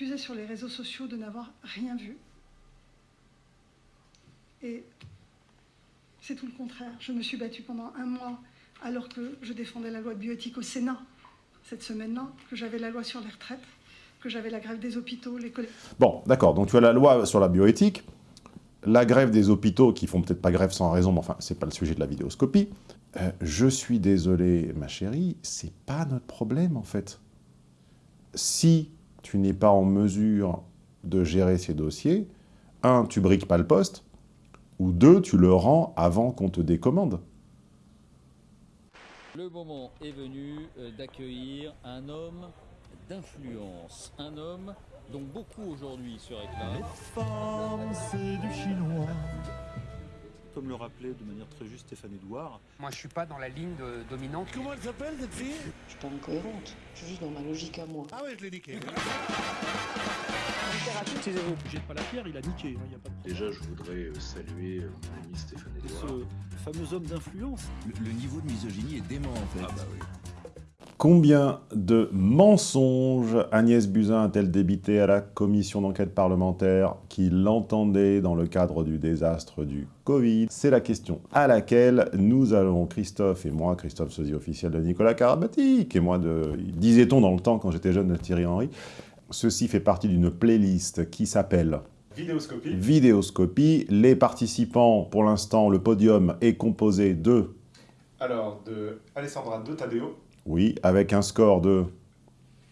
accusé sur les réseaux sociaux de n'avoir rien vu. Et c'est tout le contraire. Je me suis battue pendant un mois alors que je défendais la loi de bioéthique au Sénat cette semaine-là, que j'avais la loi sur les retraites, que j'avais la grève des hôpitaux, les collègues. Bon, d'accord, donc tu as la loi sur la bioéthique, la grève des hôpitaux, qui font peut-être pas grève sans raison, mais enfin, c'est pas le sujet de la vidéoscopie. Euh, je suis désolé, ma chérie, c'est pas notre problème, en fait. Si tu n'es pas en mesure de gérer ces dossiers, un, tu briques pas le poste, ou deux, tu le rends avant qu'on te décommande. Le moment est venu euh, d'accueillir un homme d'influence, un homme dont beaucoup aujourd'hui se réclament. c'est du chinois. Comme le rappelait de manière très juste Stéphane Edouard. Moi, je suis pas dans la ligne de- dominante. Comment elle s'appelle cette fille? Je suis pas incohérente, je suis juste dans ma logique à moi. Ah ouais, je l'ai niqué. Jette pas la pierre, il a niqué, il n'y a pas de problème. Déjà, je voudrais euh, saluer euh, mon ami Stéphane Edouard. Ce fameux homme d'influence. Le, le niveau de misogynie est dément en fait. Ah bah oui. Combien de mensonges Agnès Buzyn a-t-elle débité à la commission d'enquête parlementaire qui l'entendait dans le cadre du désastre du Covid? C'est la question à laquelle nous allons, Christophe et moi, Christophe sosie officiel de Nicolas Karabatic, et moi de, disait-on dans le temps quand j'étais jeune de Thierry Henry, ceci fait partie d'une playlist qui s'appelle Vidéoscopie. Vidéoscopie. Les participants, pour l'instant, le podium est composé de, Alors, de Alessandra de Taddeo, oui, avec un score de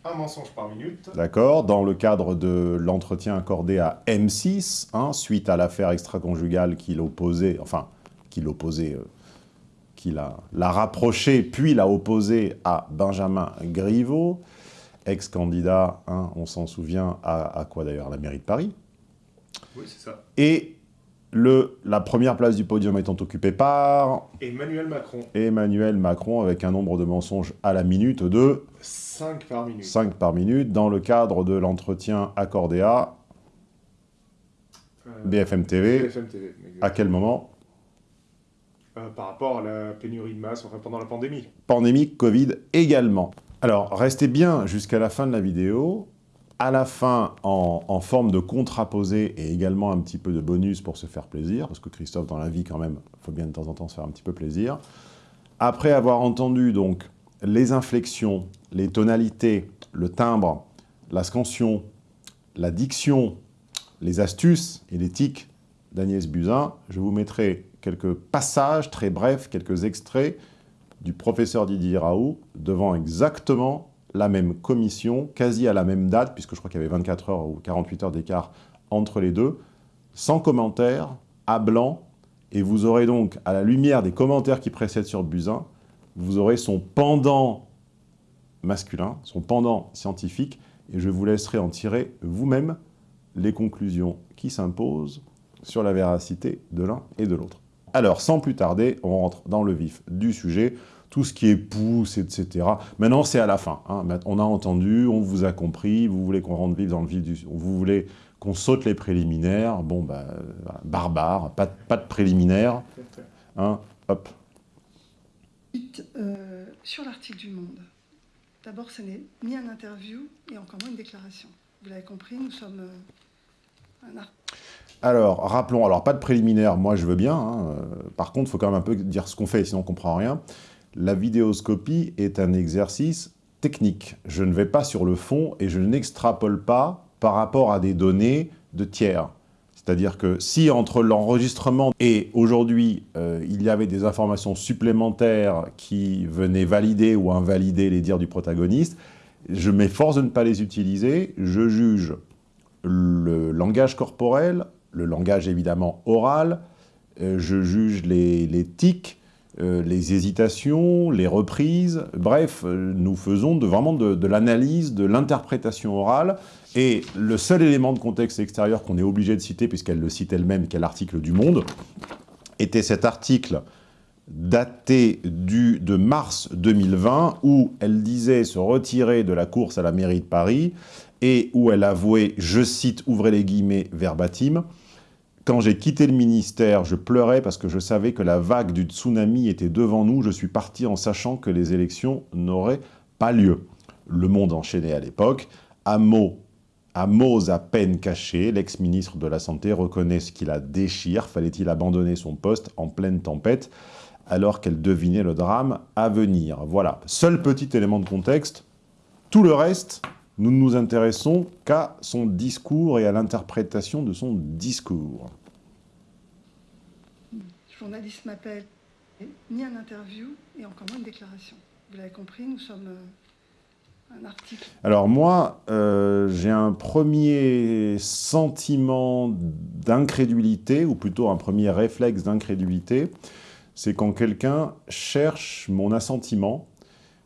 un mensonge par minute. D'accord, dans le cadre de l'entretien accordé à M6, hein, suite à l'affaire extra-conjugale qui l'opposait, enfin, qui l'opposait, euh, qui l'a l'a rapproché, puis l'a opposé à Benjamin Griveaux, ex-candidat, hein, on s'en souvient, à, à quoi d'ailleurs? À la mairie de Paris. Oui, c'est ça. Et le, la première place du podium étant occupée par Emmanuel Macron, Emmanuel Macron, avec un nombre de mensonges à la minute de 5 par minute. 5 par minute, dans le cadre de l'entretien accordé à Euh, BFM TV. BFM TV. À quel moment? Euh, par rapport à la pénurie de masse, enfin pendant la pandémie. Pandémie, Covid également. Alors, restez bien jusqu'à la fin de la vidéo. À la fin, en, forme de contraposé et également un petit peu de bonus pour se faire plaisir, parce que Christophe, dans la vie, quand même, il faut bien de temps en temps se faire un petit peu plaisir. Après avoir entendu donc les inflexions, les tonalités, le timbre, la scansion, la diction, les astuces et les tics d'Agnès Buzyn, je vous mettrai quelques passages très brefs, quelques extraits du professeur Didier Raoult devant exactement la même commission, quasi à la même date, puisque je crois qu'il y avait 24 heures ou 48 heures d'écart entre les deux, sans commentaire, à blanc, et vous aurez donc, à la lumière des commentaires qui précèdent sur Buzyn, vous aurez son pendant masculin, son pendant scientifique, et je vous laisserai en tirer vous-même les conclusions qui s'imposent sur la véracité de l'un et de l'autre. Alors, sans plus tarder, on rentre dans le vif du sujet, tout ce qui est pouce, etc. Maintenant, c'est à la fin. hein. On a entendu, on vous a compris, vous voulez qu'on rentre vif dans le vif du... Vous voulez qu'on saute les préliminaires, bon, bah, barbare, pas, de- pas de préliminaires, hein, hop. Euh, sur l'article du Monde, d'abord, ce n'est ni un interview et encore moins une déclaration. Vous l'avez compris, nous sommes euh, un art. Alors, rappelons, alors pas de préliminaire, moi je veux bien, hein, euh, par contre, il faut quand même un peu dire ce qu'on fait, sinon on ne comprend rien. La vidéoscopie est un exercice technique. Je ne vais pas sur le fond et je n'extrapole pas par rapport à des données de tiers. C'est-à-dire que si entre l'enregistrement et aujourd'hui, euh, il y avait des informations supplémentaires qui venaient valider ou invalider les dires du protagoniste, je m'efforce de ne pas les utiliser, je juge le langage corporel, le langage évidemment oral, euh, je juge les, les tics, euh, les hésitations, les reprises, bref, euh, nous faisons vraiment de, l'analyse, de l'interprétation orale, et le seul élément de contexte extérieur qu'on est obligé de citer, puisqu'elle le cite elle-même, qui est l'article du Monde, était cet article daté du, de mars 2020, où elle disait se retirer de la course à la mairie de Paris, et où elle avouait, je cite, ouvrez les guillemets, verbatim, quand j'ai quitté le ministère, je pleurais parce que je savais que la vague du tsunami était devant nous. Je suis parti en sachant que les élections n'auraient pas lieu. Le Monde enchaînait à l'époque. Hameau À Mose à peine caché, l'ex-ministre de la Santé reconnaît ce qui la déchire. Fallait-il abandonner son poste en pleine tempête alors qu'elle devinait le drame à venir? Voilà, seul petit élément de contexte. Tout le reste, nous ne nous intéressons qu'à son discours et à l'interprétation de son discours. Le journaliste m'appelle, ni un interview et encore moins une déclaration. Vous l'avez compris, nous sommes euh, un article. Alors moi, euh, j'ai un premier sentiment d'incrédulité, ou plutôt un premier réflexe d'incrédulité, c'est quand quelqu'un cherche mon assentiment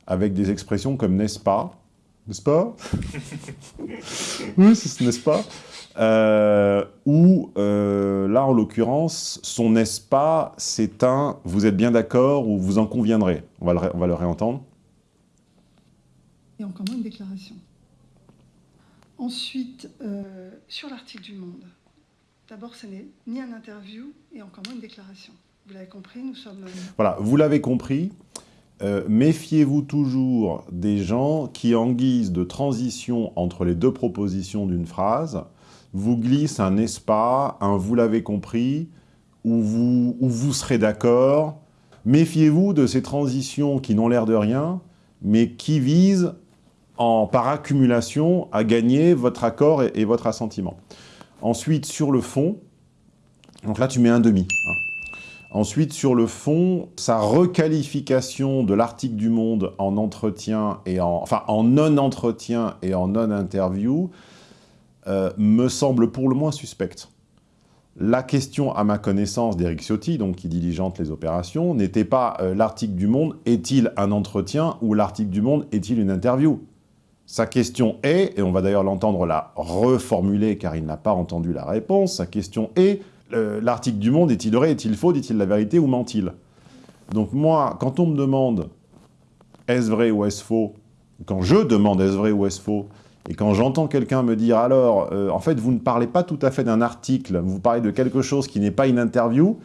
avec des expressions comme « n'est-ce pas » n'est-ce pas? Oui, n'est-ce pas? Euh, Ou, euh, là, en l'occurrence, son n'est-ce pas, c'est un « vous êtes bien d'accord » ou « vous en conviendrez ». On va le, on va le réentendre. Et encore moins une déclaration. Ensuite, euh, sur l'article du Monde, d'abord, ce n'est ni un interview et encore moins une déclaration. Vous l'avez compris, nous sommes... Voilà, vous l'avez compris. Euh, méfiez-vous toujours des gens qui, en guise de transition entre les deux propositions d'une phrase, vous glissent un « n'est-ce pas », un « vous l'avez compris » ou vous, ou vous serez d'accord. Méfiez-vous de ces transitions qui n'ont l'air de rien, mais qui visent, en, par accumulation, à gagner votre accord et, et votre assentiment. Ensuite, sur le fond, donc là tu mets un demi. Hein. Ensuite, sur le fond, sa requalification de l'article du Monde en entretien et en, en non-entretien et en non-interview euh, me semble pour le moins suspecte. La question, à ma connaissance, d'Eric Ciotti, donc qui diligente les opérations, n'était pas euh, l'article du Monde est-il un entretien ou l'article du Monde est-il une interview? Sa question est, et on va d'ailleurs l'entendre la reformuler car il n'a pas entendu la réponse, sa question est l'article du Monde, est-il vrai, est-il faux, dit-il la vérité ou ment-il? Donc moi, quand on me demande est-ce vrai ou est-ce faux, quand je demande est-ce vrai ou est-ce faux, et quand j'entends quelqu'un me dire alors, euh, en fait, vous ne parlez pas tout à fait d'un article, vous parlez de quelque chose qui n'est pas une interview,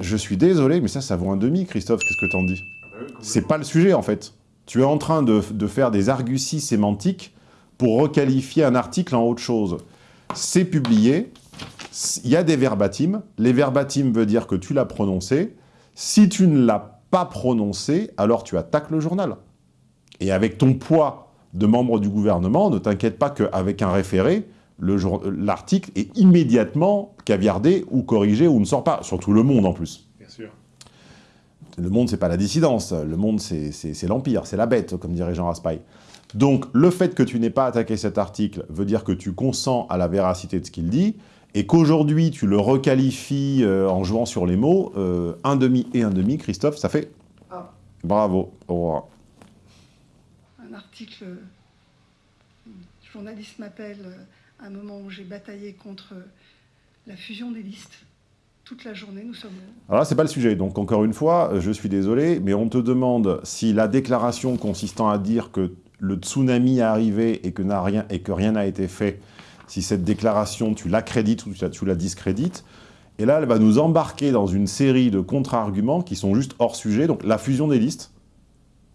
je suis désolé, mais ça, ça vaut un demi, Christophe, qu'est-ce que t'en dis? C'est pas le sujet, en fait. Tu es en train de, de faire des arguties sémantiques pour requalifier un article en autre chose. C'est publié, il y a des verbatims. Les verbatims veut dire que tu l'as prononcé. Si tu ne l'as pas prononcé, alors tu attaques le journal. Et avec ton poids de membre du gouvernement, ne t'inquiète pas qu'avec un référé, l'article est immédiatement caviardé ou corrigé ou ne sort pas. Surtout Le Monde en plus. Bien sûr. Le Monde, c'est pas la dissidence. Le Monde, c'est l'Empire, c'est la bête, comme dirait Jean Raspail. Donc, le fait que tu n'aies pas attaqué cet article veut dire que tu consens à la véracité de ce qu'il dit, et qu'aujourd'hui tu le requalifies euh, en jouant sur les mots, euh, un demi et un demi, Christophe, ça fait Ah. Bravo, au revoir. Un article, un journaliste m'appelle à un moment où j'ai bataillé contre la fusion des listes. Toute la journée, nous sommes... Alors là, c'est pas le sujet. Donc, encore une fois, je suis désolé, mais on te demande si la déclaration consistant à dire que le tsunami est arrivé et que, rien, et que rien n'a été fait si cette déclaration, tu l'accrédites ou tu la discrédites. Et là, elle va nous embarquer dans une série de contre-arguments qui sont juste hors sujet. Donc la fusion des listes,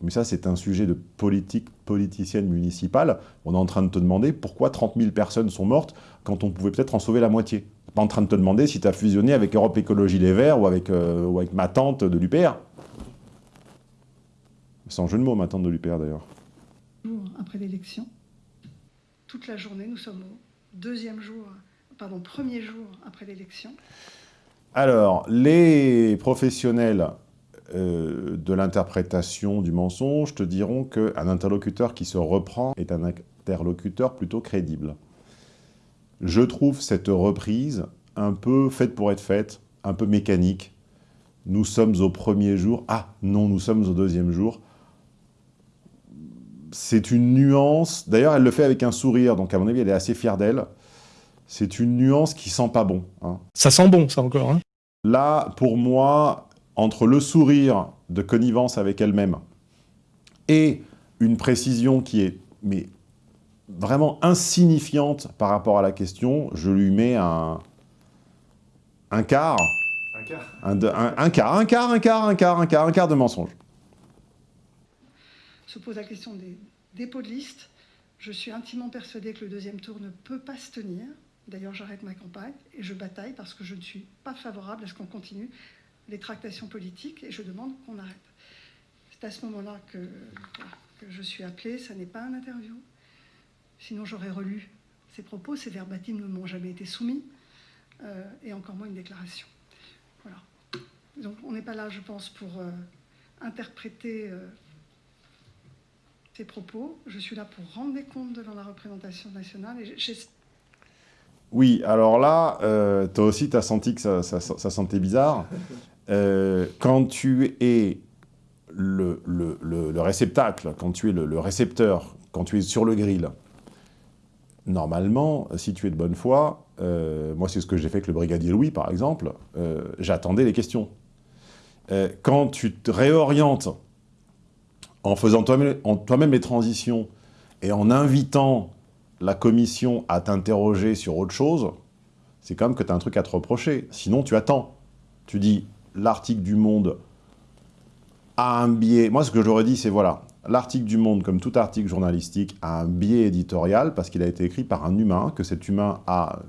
mais ça c'est un sujet de politique politicienne municipale. On est en train de te demander pourquoi 30 000 personnes sont mortes quand on pouvait peut-être en sauver la moitié. pas en train de te demander si tu as fusionné avec Europe Écologie Les Verts ou avec, euh, ma tante de l'UPR. Sans jeu de mots, ma tante de l'UPR d'ailleurs. Après l'élection, toute la journée, nous sommes deuxième jour, pardon, premier jour après l'élection Alors, les professionnels euh, de l'interprétation du mensonge te diront qu'un interlocuteur qui se reprend est un interlocuteur plutôt crédible. Je trouve cette reprise un peu faite pour être faite, un peu mécanique. Nous sommes au premier jour. Ah, non, nous sommes au deuxième jour c'est une nuance, d'ailleurs elle le fait avec un sourire, donc à mon avis elle est assez fière d'elle, c'est une nuance qui sent pas bon. Hein. Ça sent bon ça encore. Hein. Là, pour moi, entre le sourire de connivence avec elle-même et une précision qui est mais, vraiment insignifiante par rapport à la question, je lui mets un, un quart. Un quart un, un, un quart, un quart, un quart, un quart, un quart, un quart de mensonge se pose la question des dépôts de liste. Je suis intimement persuadée que le deuxième tour ne peut pas se tenir. D'ailleurs, j'arrête ma campagne et je bataille parce que je ne suis pas favorable à ce qu'on continue les tractations politiques et je demande qu'on arrête. C'est à ce moment-là que, je suis appelée, ça n'est pas un interview. Sinon, j'aurais relu ces propos, ces verbatims ne m'ont jamais été soumis, euh, et encore moins une déclaration. Voilà. Donc on n'est pas là, je pense, pour euh, interpréter euh, ces propos. Je suis là pour rendre des comptes devant la représentation nationale. Et oui, alors là, euh, toi aussi, tu as senti que ça, ça, ça sentait bizarre. Euh, quand tu es le, le, le, réceptacle, quand tu es le, récepteur, quand tu es sur le grill, normalement, si tu es de bonne foi, euh, moi c'est ce que j'ai fait avec le brigadier Louis par exemple, euh, j'attendais les questions. Quand tu te réorientes en faisant toi-même toi les transitions et en invitant la commission à t'interroger sur autre chose, c'est quand même que tu as un truc à te reprocher. Sinon, tu attends. Tu dis, l'article du Monde a un biais... Moi, ce que j'aurais dit, c'est voilà, l'article du Monde, comme tout article journalistique, a un biais éditorial parce qu'il a été écrit par un humain, que cet humain a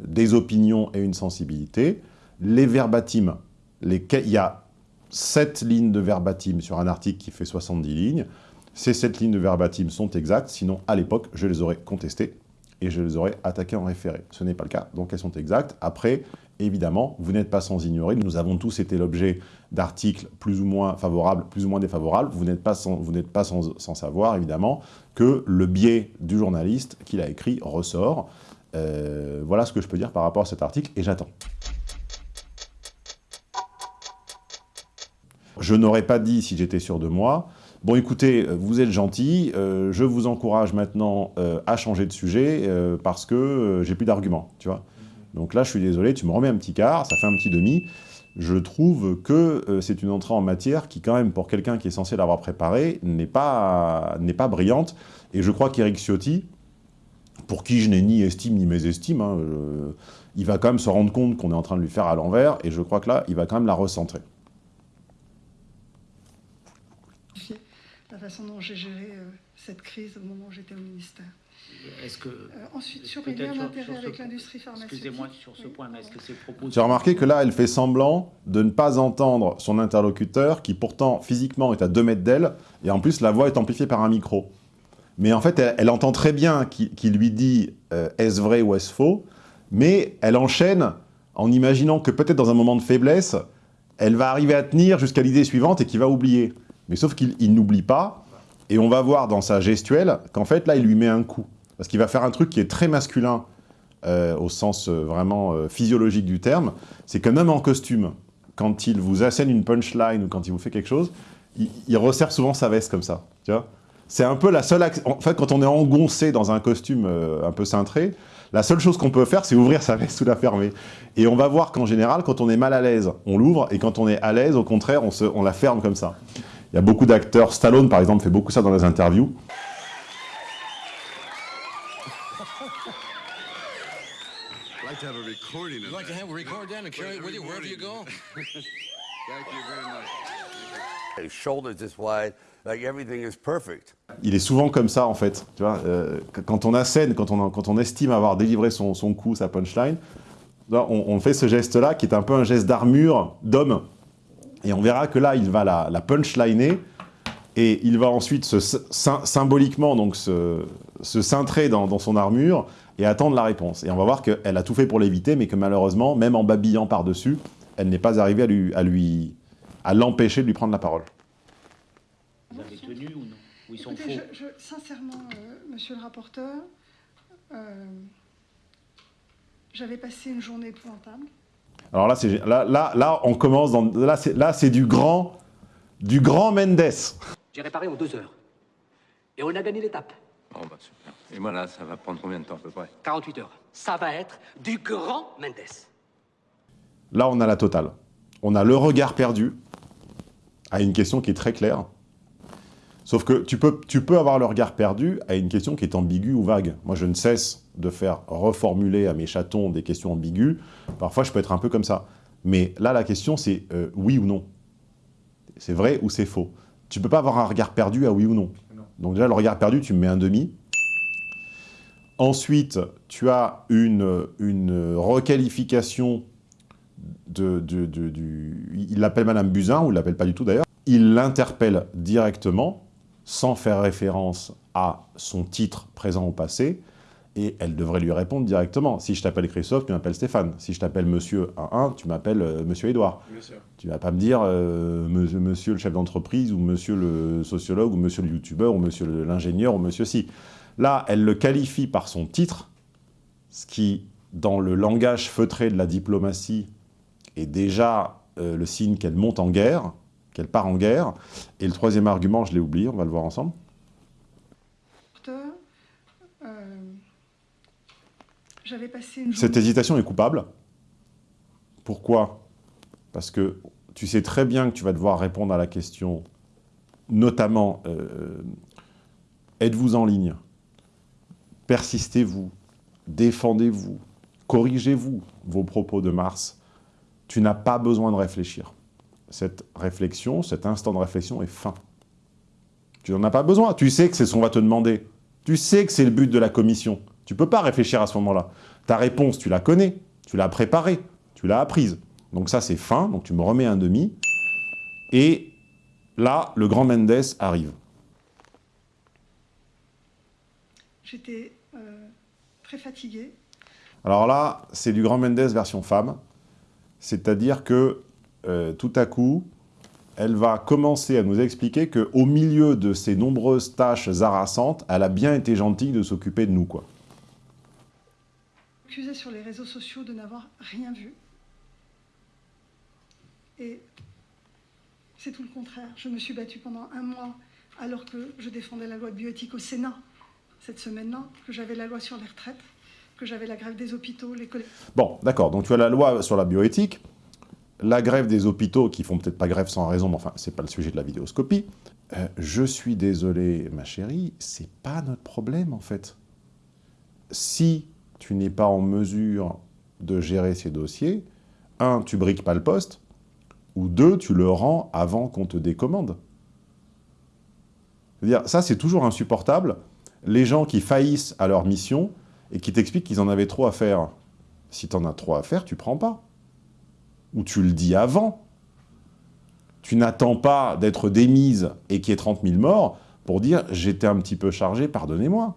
des opinions et une sensibilité. Les verbatims, les... il y a 7 lignes de verbatim sur un article qui fait 70 lignes. Ces 7 lignes de verbatim sont exactes, sinon à l'époque, je les aurais contestées et je les aurais attaquées en référé. Ce n'est pas le cas, donc elles sont exactes. Après, évidemment, vous n'êtes pas sans ignorer, nous avons tous été l'objet d'articles plus ou moins favorables, plus ou moins défavorables, vous n'êtes pas, sans, vous pas sans, savoir, évidemment, que le biais du journaliste qu'il a écrit ressort. Euh, voilà ce que je peux dire par rapport à cet article, et j'attends. Je n'aurais pas dit, si j'étais sûr de moi, bon écoutez, vous êtes gentil, euh, je vous encourage maintenant euh, à changer de sujet euh, parce que euh, j'ai plus d'arguments, tu vois. Donc là, je suis désolé, tu me remets un petit quart, ça fait un petit demi. Je trouve que euh, c'est une entrée en matière qui, quand même, pour quelqu'un qui est censé l'avoir préparé, n'est pas, brillante. Et je crois qu'Éric Ciotti, pour qui je n'ai ni estime ni mésestime, hein, euh, il va quand même se rendre compte qu'on est en train de lui faire à l'envers, et je crois que là, il va quand même la recentrer. La façon dont j'ai géré euh, cette crise au moment où j'étais au ministère. Est-ce que... Euh, ensuite, sur les liens d'intérêt avec l'industrie pharmaceutique... Excusez-moi sur ce point, mais est-ce que ces propos... Tu as remarqué que là, elle fait semblant de ne pas entendre son interlocuteur, qui pourtant, physiquement, est à 2 mètres d'elle, et en plus, la voix est amplifiée par un micro. Mais en fait, elle, elle entend très bien qui, qui lui dit euh, est-ce vrai ou est-ce faux, mais elle enchaîne en imaginant que peut-être dans un moment de faiblesse, elle va arriver à tenir jusqu'à l'idée suivante et qu'il va oublier. Mais sauf qu'il n'oublie pas, et on va voir dans sa gestuelle qu'en fait, là, il lui met un coup. Parce qu'il va faire un truc qui est très masculin, euh, au sens euh, vraiment euh, physiologique du terme, c'est qu'un homme en costume, quand il vous assène une punchline ou quand il vous fait quelque chose, il, resserre souvent sa veste comme ça, tu vois c'est un peu la seule... En fait, quand on est engoncé dans un costume un peu cintré, la seule chose qu'on peut faire, c'est ouvrir sa veste ou la fermer. Et on va voir qu'en général, quand on est mal à l'aise, on l'ouvre, et quand on est à l'aise, au contraire, on la ferme comme ça. Il y a beaucoup d'acteurs, Stallone par exemple fait beaucoup ça dans les interviews. like to have a recording of like to have a record that and carry it with you? Wherever you go. Thank you very much. His shoulders this wide, like everything is perfect. Il est souvent comme ça en fait, tu vois, euh, quand on assène, quand on, quand on estime avoir délivré son, son coup, sa punchline, on, on fait ce geste-là qui est un peu un geste d'armure d'homme, et on verra que là, il va la, la punchliner, et il va ensuite se, symboliquement donc se, se cintrer dans, dans, son armure et attendre la réponse. Et on va voir qu'elle a tout fait pour l'éviter, mais que malheureusement, même en babillant par-dessus, elle n'est pas arrivée à lui, à lui, à l'empêcher de lui prendre la parole. Vous avez tenu ou non? Ou ils sont Écoutez, faux? je, je, Sincèrement, euh, monsieur le rapporteur, euh, j'avais passé une journée épouvantable. Alors là, là, là, là, on commence dans... Là, c'est du grand... Du grand Mendes. J'ai réparé en deux heures. Et on a gagné l'étape. Oh bah super. Et moi là, ça va prendre combien de temps à peu près? 48 heures. Ça va être du grand Mendes. Là, on a la totale. On a le regard perdu à une question qui est très claire. Sauf que tu peux, tu peux avoir le regard perdu à une question qui est ambiguë ou vague. Moi, je ne cesse de faire reformuler à mes chatons des questions ambiguës. Parfois, je peux être un peu comme ça. Mais là, la question, c'est euh, oui ou non. C'est vrai ou c'est faux. Tu peux pas avoir un regard perdu à oui ou non. non. Donc déjà, le regard perdu, tu me mets un demi. Ensuite, tu as une, une requalification de, de, de, du... Il l'appelle Madame Buzyn, ou il ne l'appelle pas du tout d'ailleurs. Il l'interpelle directement, sans faire référence à son titre présent ou passé, et elle devrait lui répondre directement. Si je t'appelle Christophe, tu m'appelles Stéphane. Si je t'appelle Monsieur 1 tu m'appelles euh, Monsieur Édouard. Tu vas pas me dire euh, monsieur, monsieur, le chef d'entreprise, ou Monsieur le sociologue, ou Monsieur le youtubeur, ou Monsieur l'ingénieur, ou Monsieur si. Là, elle le qualifie par son titre, ce qui, dans le langage feutré de la diplomatie, est déjà euh, le signe qu'elle monte en guerre, qu'elle part en guerre. Et le troisième argument, je l'ai oublié, on va le voir ensemble. Passé une Cette hésitation est coupable. Pourquoi? Parce que tu sais très bien que tu vas devoir répondre à la question, notamment, euh, êtes-vous en ligne? Persistez-vous? Défendez-vous? Corrigez-vous? Vos propos de mars? Tu n'as pas besoin de réfléchir. Cette réflexion, cet instant de réflexion est fin. Tu n'en as pas besoin. Tu sais que c'est ce qu'on va te demander. Tu sais que c'est le but de la commission. Tu ne peux pas réfléchir à ce moment-là. Ta réponse, tu la connais, tu l'as préparée, tu l'as apprise. Donc ça, c'est fin, donc tu me remets un demi. Et là, le grand Mendes arrive. J'étais euh, très fatiguée. Alors là, c'est du grand Mendes version femme. C'est-à-dire que euh, tout à coup, elle va commencer à nous expliquer qu'au milieu de ces nombreuses tâches harassantes, elle a bien été gentille de s'occuper de nous, quoi accusé sur les réseaux sociaux de n'avoir rien vu. Et c'est tout le contraire. Je me suis battue pendant un mois alors que je défendais la loi de bioéthique au Sénat cette semaine-là, que j'avais la loi sur les retraites, que j'avais la grève des hôpitaux, les Bon, d'accord, donc tu as la loi sur la bioéthique, la grève des hôpitaux, qui font peut-être pas grève sans raison, mais enfin, c'est pas le sujet de la vidéoscopie. Euh, je suis désolé, ma chérie, c'est pas notre problème, en fait. Si tu n'es pas en mesure de gérer ces dossiers, un, tu briques pas le poste, ou deux, tu le rends avant qu'on te décommande. dire ça, c'est toujours insupportable. Les gens qui faillissent à leur mission et qui t'expliquent qu'ils en avaient trop à faire. Si tu en as trop à faire, tu prends pas. Ou tu le dis avant. Tu n'attends pas d'être démise et qu'il y ait 30 000 morts pour dire « j'étais un petit peu chargé, pardonnez-moi ».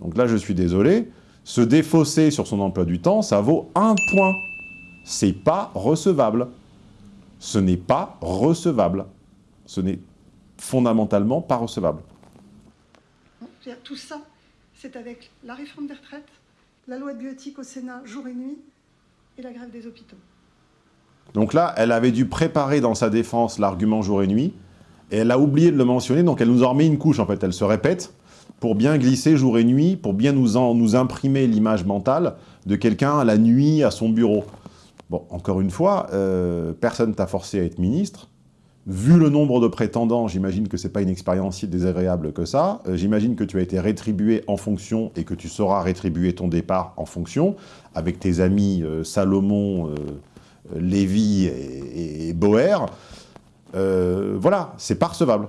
Donc là, je suis désolé, se défausser sur son emploi du temps, ça vaut un point. C'est pas recevable. Ce n'est pas recevable. Ce n'est fondamentalement pas recevable. Tout ça, c'est avec la réforme des retraites, la loi de bioéthique au Sénat jour et nuit, et la grève des hôpitaux. Donc là, elle avait dû préparer dans sa défense l'argument jour et nuit, et elle a oublié de le mentionner, donc elle nous en remet une couche en fait, elle se répète, pour bien glisser jour et nuit, pour bien nous, imprimer l'image mentale de quelqu'un la nuit à son bureau. Bon, encore une fois, euh, personne t'a forcé à être ministre. Vu le nombre de prétendants, j'imagine que ce n'est pas une expérience si désagréable que ça. Euh, j'imagine que tu as été rétribué en fonction et que tu sauras rétribuer ton départ en fonction, avec tes amis euh, Salomon, Lévy et, et Boer. voilà, c'est pas recevable.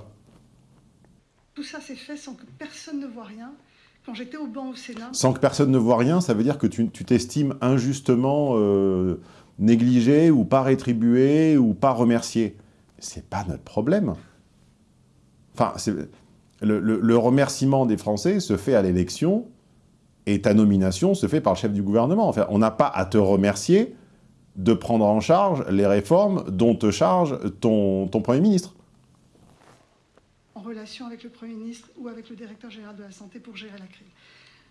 Tout ça s'est fait sans que personne ne voit rien. Quand j'étais au banc au Sénat... Sans que personne ne voit rien, ça veut dire que tu t'estimes injustement euh, négligé ou pas rétribué ou pas remercié. C'est pas notre problème. Enfin, le, le, remerciement des Français se fait à l'élection et ta nomination se fait par le chef du gouvernement. Enfin, on n'a pas à te remercier de prendre en charge les réformes dont te charge ton, ton Premier ministre relation avec le Premier ministre ou avec le directeur général de la santé pour gérer la crise.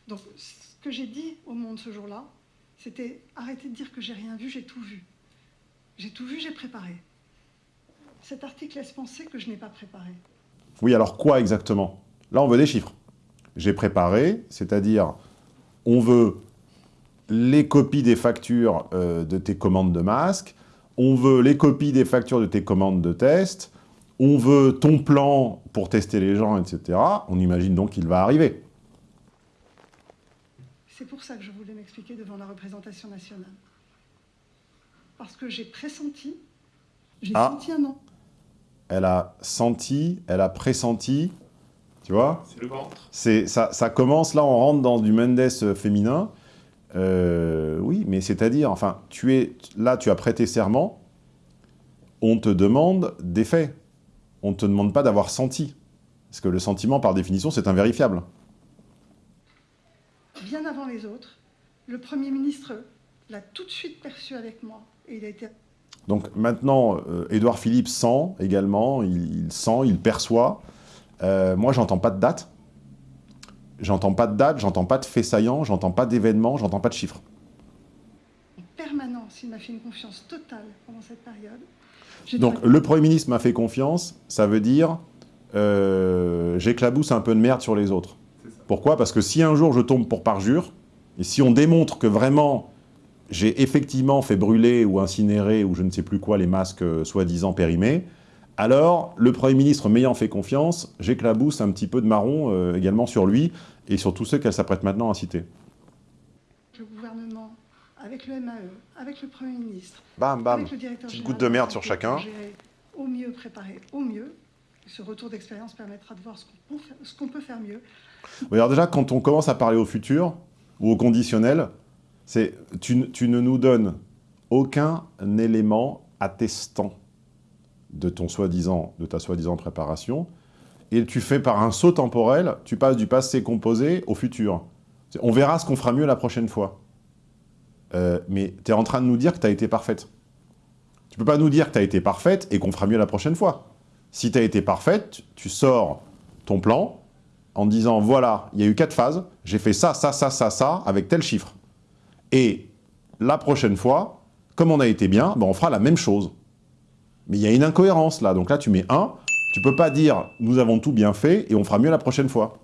Donc, ce que j'ai dit au monde ce jour-là, c'était arrêtez de dire que j'ai rien vu, j'ai tout vu. J'ai tout vu, j'ai préparé. Cet article laisse penser que je n'ai pas préparé. Oui, alors quoi exactement? Là, on veut des chiffres. J'ai préparé, c'est-à-dire, on veut les copies des factures euh, de tes commandes de masques, on veut les copies des factures de tes commandes de tests, on veut ton plan pour tester les gens, etc., on imagine donc qu'il va arriver. C'est pour ça que je voulais m'expliquer devant la représentation nationale. Parce que j'ai pressenti, j'ai ah. senti un non. Elle a senti, elle a pressenti Tu vois? C'est le ventre. C'est ça, ça commence, là, on rentre dans du Mendes euh, féminin. Euh, oui, mais c'est-à-dire, enfin, tu es là, tu as prêté serment, on te demande des faits. On ne te demande pas d'avoir senti. Parce que le sentiment, par définition, c'est invérifiable. Bien avant les autres, le Premier ministre l'a tout de suite perçu avec moi. Et il a été Donc maintenant, euh, Édouard Philippe sent également, il, il sent, il perçoit. Euh, moi, j'entends pas de date. J'entends pas de date, j'entends pas de faits saillants, j'entends pas d'événements, j'entends pas de chiffres. en permanence. Il m'a fait une confiance totale pendant cette période. Donc le Premier ministre m'a fait confiance, ça veut dire euh, j'éclabousse un peu de merde sur les autres. Pourquoi? Parce que si un jour je tombe pour parjure, et si on démontre que vraiment j'ai effectivement fait brûler ou incinérer ou je ne sais plus quoi les masques euh, soi-disant périmés, alors le Premier ministre m'ayant fait confiance, j'éclabousse un petit peu de marron euh, également sur lui et sur tous ceux qu'elle s'apprête maintenant à citer. le gouvernement, avec le MAE, avec le Premier ministre, Bam, bam. avec le directeur Petite général goutte de merde sur chacun. Au mieux, préparer au mieux. Ce retour d'expérience permettra de voir ce qu'on peut faire- peut mieux. Oui, alors déjà, quand on commence à parler au futur, ou au conditionnel, c'est tu, tu ne nous donnes aucun élément attestant de, ton soi-disant, de ta soi-disant préparation, et tu fais par un saut temporel, tu passes du passé composé au futur. On verra ce qu'on fera mieux la prochaine fois. Euh, mais tu es en train de nous dire que tu as été parfaite. Tu peux pas nous dire que tu as été parfaite et qu'on fera mieux la prochaine fois. Si tu as été parfaite, tu sors ton plan, en disant, voilà, il y a eu quatre phases, j'ai fait ça, ça, ça, ça, ça, avec tel chiffre. Et la prochaine fois, comme on a été bien, ben on fera la même chose. Mais il y a une incohérence là, donc là tu mets 1, tu peux pas dire, nous avons tout bien fait et on fera mieux la prochaine fois.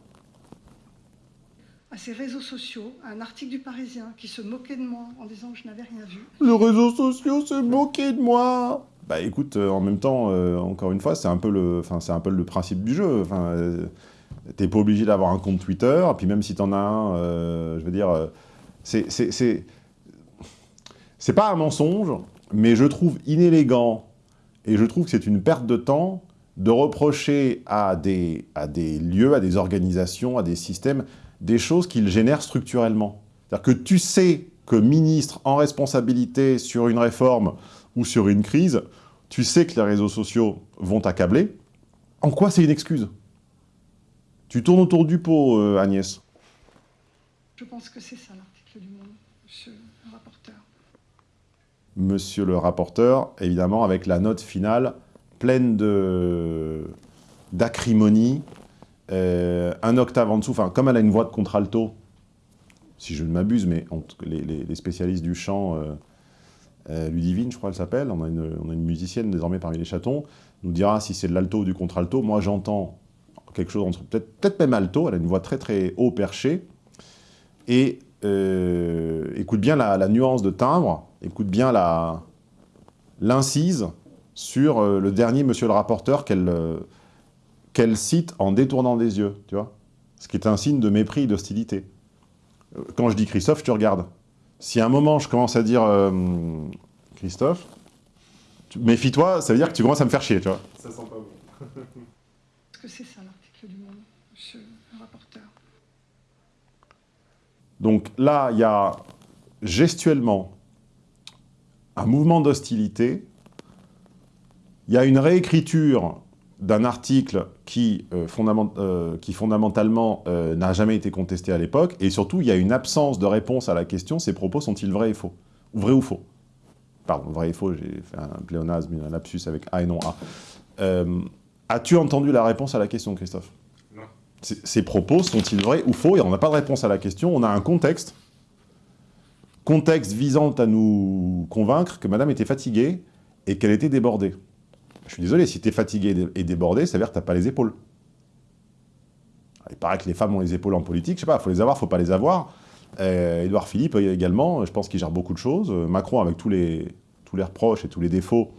À ces réseaux sociaux, un article du Parisien qui se moquait de moi en disant que je n'avais rien vu. Le réseau social s'est moqué de moi Bah écoute, euh, en même temps, euh, encore une fois, c'est un, peu le- un peu le principe du jeu. Enfin, euh, T'es pas obligé d'avoir un compte Twitter, puis même si t'en as un, euh, je veux dire, c'est- C'est pas un mensonge, mais je trouve inélégant, et je trouve que c'est une perte de temps, de reprocher à des, à des lieux, à des organisations, à des systèmes, des choses qu'ils génèrent structurellement. C'est-à-dire que tu sais que ministre en responsabilité sur une réforme ou sur une crise, tu sais que les réseaux sociaux vont t'accabler. En quoi c'est une excuse? Tu tournes autour du pot, euh, Agnès. Je pense que c'est ça l'article du Monde, monsieur le rapporteur. Monsieur le rapporteur, évidemment, avec la note finale pleine d'acrimonie, euh, un octave en dessous, enfin, comme elle a une voix de contralto, si je ne m'abuse, mais les, spécialistes du chant, euh, euh, Ludivine, je crois, elle s'appelle, on, a une- musicienne désormais parmi les chatons, nous dira si c'est de l'alto ou du contralto. Moi, j'entends quelque chose entre, peut-être peut même alto, elle a une voix très très haut perchée, et euh, écoute bien la nuance de timbre, écoute bien la l'incise sur euh, le dernier monsieur le rapporteur qu'elle euh, qu'elle cite en détournant des yeux, tu vois Ce qui est un signe de mépris et d'hostilité. Euh, Quand je dis Christophe, je te regarde. Si à un moment je commence à dire euh, Christophe, tu- méfie-toi, ça veut dire que tu commences à me faire chier, tu vois Ça sent pas bon. Est-ce que c'est ça l'article du Monde, monsieur le rapporteur? Donc là, il y a gestuellement un mouvement d'hostilité, il y a une réécriture d'un article qui, euh, fondament- euh, qui fondamentalement euh, n'a jamais été contesté à l'époque, et surtout, il y a une absence de réponse à la question, ces propos sont-ils vrais et faux? Ou vrais ou faux? Pardon, vrai et faux, j'ai fait un pléonasme, un lapsus avec A et non A. As-tu entendu la réponse à la question, Christophe? Non. Ces propos sont-ils vrais ou faux? Et on n'a pas de réponse à la question, on a un contexte. Contexte visant à nous convaincre que madame était fatiguée et qu'elle était débordée. Je suis désolé, si tu es fatigué et dé- et débordé, ça veut dire que tu n'as pas les épaules. Il paraît que les femmes ont les épaules en politique, je sais pas, il faut les avoir, faut pas les avoir. Euh, Édouard Philippe euh, également, je pense qu'il gère beaucoup de choses. Euh, Macron, avec tous les, reproches et tous les défauts,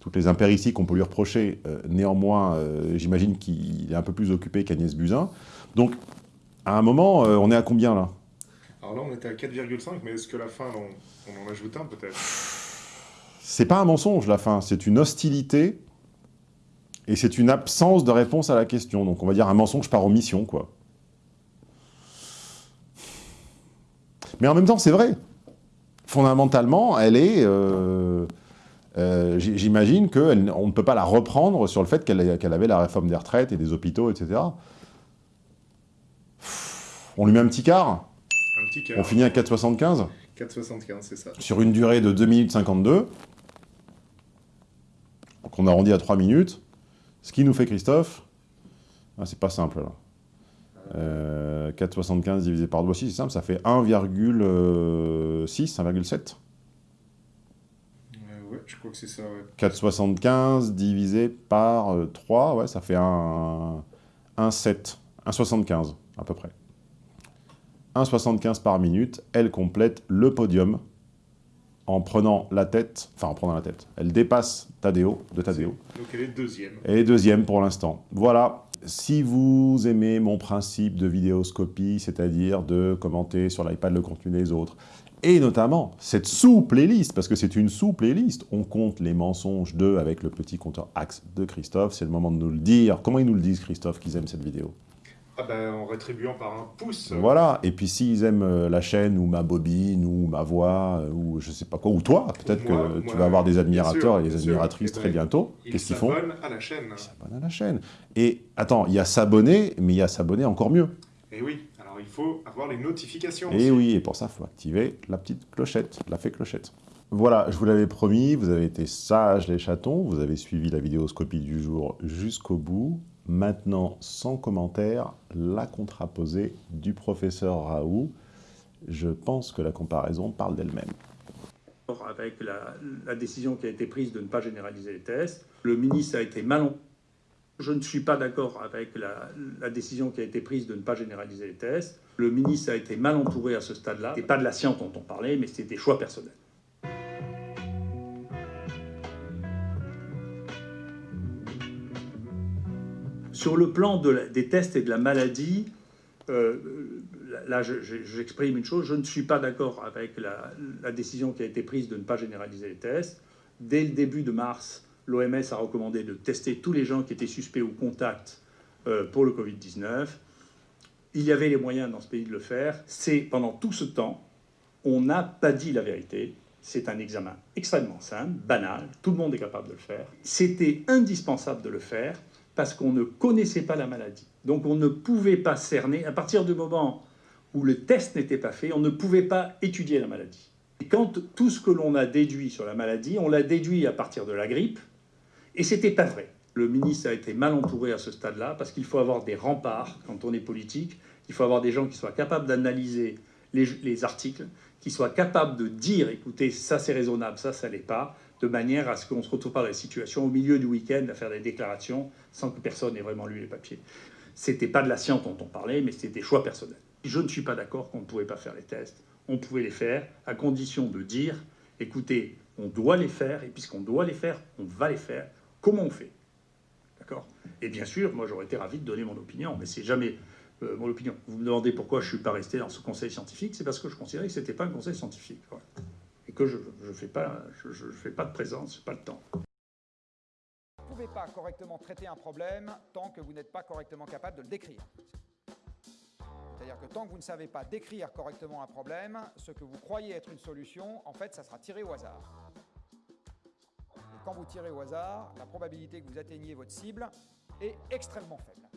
toutes les impérities qu'on peut lui reprocher, euh, néanmoins, euh, j'imagine qu'il est un peu plus occupé qu'Agnès Buzyn. Donc, à un moment, euh, on est à combien là? Alors là, on était à 4,5, mais est-ce que la fin, on, en ajoute un peut-être? C'est pas un mensonge, la fin, c'est une hostilité. Et c'est une absence de réponse à la question. Donc on va dire un mensonge par omission, quoi. Mais en même temps, c'est vrai. Fondamentalement, elle est... euh, euh, J'imagine qu'on ne peut pas la reprendre sur le fait qu'elle avait la réforme des retraites et des hôpitaux, etc. On lui met un petit quart Un petit. On finit à 4,75 4,75, c'est ça. Sur une durée de 2 minutes 52. Donc on arrondit à 3 minutes. Ce qui nous fait, Christophe, ah, c'est pas simple là. Euh, 4,75 divisé par 2, aussi c'est simple, ça fait 1,6, 1,7. Euh, ouais, je crois que c'est ça, ouais. 4,75 divisé par euh, 3, ouais, ça fait 1, 1,7, 1,75 à peu près. 1,75 par minute, elle complète le podium en prenant la tête, enfin en prenant la tête, elle dépasse Tadeo, de Tadeo. Donc elle est deuxième. Et deuxième pour l'instant. Voilà. Si vous aimez mon principe de vidéoscopie, c'est-à-dire de commenter sur l'iPad le contenu des autres, et notamment cette sous-playlist, parce que c'est une sous-playlist, on compte les mensonges de avec le petit compteur Axe de Christophe, c'est le moment de nous le dire. Comment ils nous le disent, Christophe, qu'ils aiment cette vidéo? Ah ben, en rétribuant par un pouce. Voilà, et puis s'ils aiment euh, la chaîne, ou ma bobine, ou ma voix, euh, ou je sais pas quoi, ou toi, peut-être que Moi- tu vas avoir des admirateurs sûr, et des admiratrices Eh ben, très bientôt. Ils Qu'est-ce qu'ils font s'abonnent à la chaîne. s'abonnent à la chaîne. Et attends, il y a s'abonner, mais il y a s'abonner encore mieux. Et oui, alors il faut avoir les notifications Et aussi. oui, et pour ça, il faut activer la petite clochette, la fée clochette. Voilà, je vous l'avais promis, vous avez été sages les chatons, vous avez suivi la vidéoscopie du jour jusqu'au bout. Maintenant, sans commentaire, la contraposée du professeur Raoult. Je pense que la comparaison parle d'elle-même. avec la, décision qui a été prise de ne pas généraliser les tests. Le ministre a été mal... Je ne suis pas d'accord avec la, la décision qui a été prise de ne pas généraliser les tests. Le ministre a été mal entouré à ce stade-là. Ce pas de la science dont on parlait, mais c'était des choix personnels. Sur le plan de la- des tests et de la maladie, euh, là, je- je- j'exprime une chose, je ne suis pas d'accord avec la, la décision qui a été prise de ne pas généraliser les tests. Dès le début de mars, l'OMS a recommandé de tester tous les gens qui étaient suspects ou contacts euh, pour le Covid-19. Il y avait les moyens dans ce pays de le faire. C'est pendant tout ce temps, on n'a pas dit la vérité. C'est un examen extrêmement simple, banal, tout le monde est capable de le faire. C'était indispensable de le faire parce qu'on ne connaissait pas la maladie. Donc on ne pouvait pas cerner, à partir du moment où le test n'était pas fait, on ne pouvait pas étudier la maladie. Et quand tout ce que l'on a déduit sur la maladie, on l'a déduit à partir de la grippe, et c'était pas vrai. Le ministre a été mal entouré à ce stade-là, parce qu'il faut avoir des remparts quand on est politique, il faut avoir des gens qui soient capables d'analyser les, les articles, qui soient capables de dire, écoutez, ça c'est raisonnable, ça ça l'est pas, de manière à ce qu'on ne se retrouve pas dans la situation au milieu du week-end à faire des déclarations sans que personne ait vraiment lu les papiers. C'était pas de la science dont on parlait, mais c'était des choix personnels. Je ne suis pas d'accord qu'on ne pouvait pas faire les tests. On pouvait les faire à condition de dire, écoutez, on doit les faire, et puisqu'on doit les faire, on va les faire. Comment on fait? D'accord? Et bien sûr, moi j'aurais été ravi de donner mon opinion, mais c'est jamais euh, mon opinion. Vous me demandez pourquoi je ne suis pas resté dans ce conseil scientifique, c'est parce que je considérais que ce n'était pas un conseil scientifique. Que je ne fais pas de présence, je pas le temps. Vous ne pouvez pas correctement traiter un problème tant que vous n'êtes pas correctement capable de le décrire. C'est-à-dire que tant que vous ne savez pas décrire correctement un problème, ce que vous croyez être une solution, en fait, ça sera tiré au hasard. Et quand vous tirez au hasard, la probabilité que vous atteigniez votre cible est extrêmement faible.